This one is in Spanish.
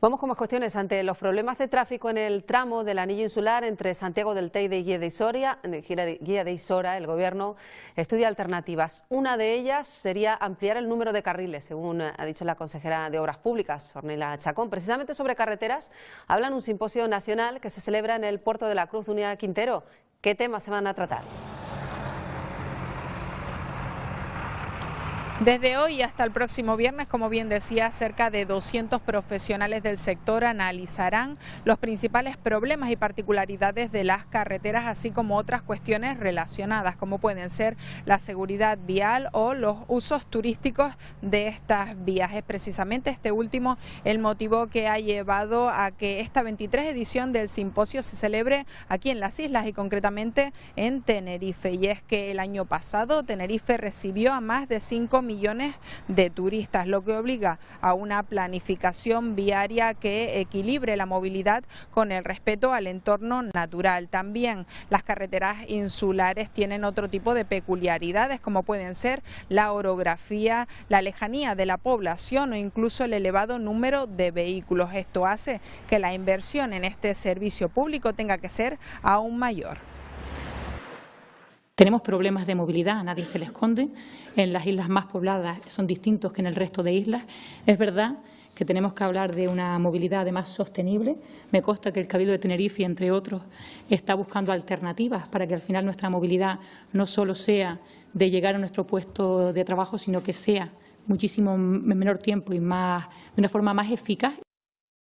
Vamos con más cuestiones. Ante los problemas de tráfico en el tramo del anillo insular entre Santiago del Teide y Guía de, Isoria, Guía de Isora, el Gobierno estudia alternativas. Una de ellas sería ampliar el número de carriles, según ha dicho la consejera de Obras Públicas, Ornella Chacón. Precisamente sobre carreteras hablan un simposio nacional que se celebra en el puerto de la Cruz Unidad Quintero. ¿Qué temas se van a tratar? Desde hoy hasta el próximo viernes, como bien decía, cerca de 200 profesionales del sector analizarán los principales problemas y particularidades de las carreteras, así como otras cuestiones relacionadas, como pueden ser la seguridad vial o los usos turísticos de estas vías. Es precisamente este último el motivo que ha llevado a que esta 23 edición del simposio se celebre aquí en las islas y concretamente en Tenerife. Y es que el año pasado Tenerife recibió a más de 5 millones de turistas, lo que obliga a una planificación viaria que equilibre la movilidad con el respeto al entorno natural. También las carreteras insulares tienen otro tipo de peculiaridades como pueden ser la orografía, la lejanía de la población o incluso el elevado número de vehículos. Esto hace que la inversión en este servicio público tenga que ser aún mayor. Tenemos problemas de movilidad, a nadie se le esconde. En las islas más pobladas son distintos que en el resto de islas. Es verdad que tenemos que hablar de una movilidad además sostenible. Me consta que el Cabildo de Tenerife, entre otros, está buscando alternativas para que al final nuestra movilidad no solo sea de llegar a nuestro puesto de trabajo, sino que sea muchísimo menor tiempo y más, de una forma más eficaz.